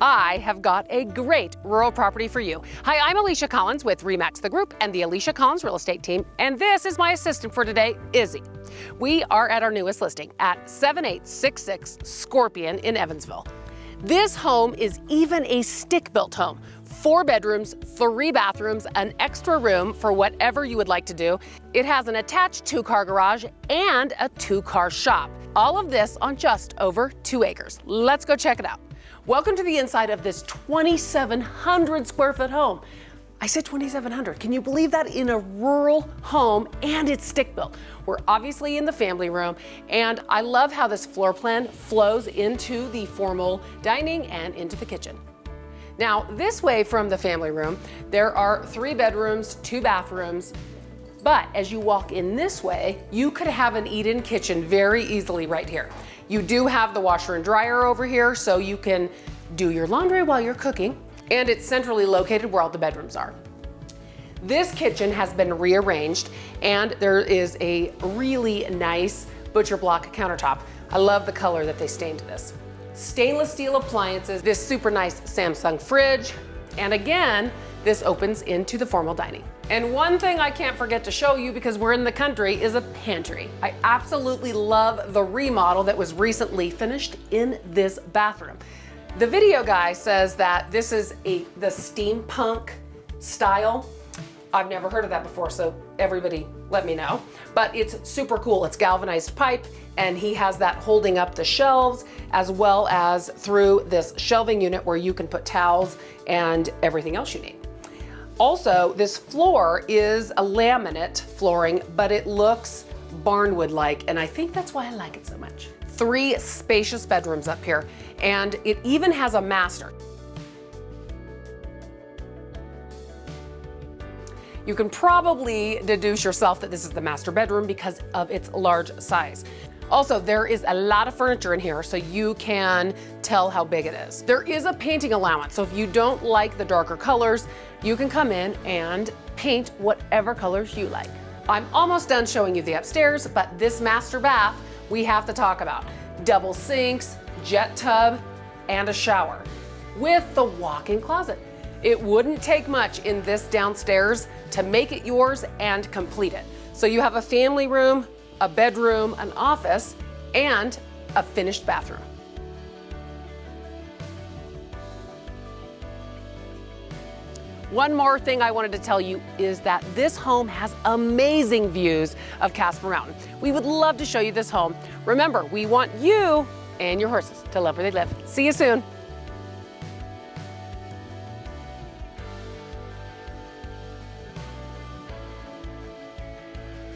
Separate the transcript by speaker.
Speaker 1: I have got a great rural property for you. Hi, I'm Alicia Collins with REMAX the Group and the Alicia Collins Real Estate Team, and this is my assistant for today, Izzy. We are at our newest listing at 7866 Scorpion in Evansville. This home is even a stick-built home. Four bedrooms, three bathrooms, an extra room for whatever you would like to do. It has an attached two-car garage and a two-car shop. All of this on just over two acres. Let's go check it out. Welcome to the inside of this 2,700 square foot home. I said 2,700. Can you believe that in a rural home and it's stick built? We're obviously in the family room and I love how this floor plan flows into the formal dining and into the kitchen. Now this way from the family room, there are three bedrooms, two bathrooms, but as you walk in this way, you could have an eat-in kitchen very easily right here. You do have the washer and dryer over here, so you can do your laundry while you're cooking, and it's centrally located where all the bedrooms are. This kitchen has been rearranged, and there is a really nice butcher block countertop. I love the color that they stained this. Stainless steel appliances, this super nice Samsung fridge, and again, this opens into the formal dining. And one thing I can't forget to show you because we're in the country is a pantry. I absolutely love the remodel that was recently finished in this bathroom. The video guy says that this is a the steampunk style. I've never heard of that before, so everybody let me know. But it's super cool. It's galvanized pipe, and he has that holding up the shelves as well as through this shelving unit where you can put towels and everything else you need. Also, this floor is a laminate flooring, but it looks barnwood-like, and I think that's why I like it so much. Three spacious bedrooms up here, and it even has a master. You can probably deduce yourself that this is the master bedroom because of its large size. Also, there is a lot of furniture in here, so you can tell how big it is. There is a painting allowance, so if you don't like the darker colors, you can come in and paint whatever colors you like. I'm almost done showing you the upstairs, but this master bath we have to talk about. Double sinks, jet tub, and a shower with the walk-in closet. It wouldn't take much in this downstairs to make it yours and complete it. So you have a family room, a bedroom, an office, and a finished bathroom. One more thing I wanted to tell you is that this home has amazing views of Casper Mountain. We would love to show you this home. Remember, we want you and your horses to love where they live. See you soon.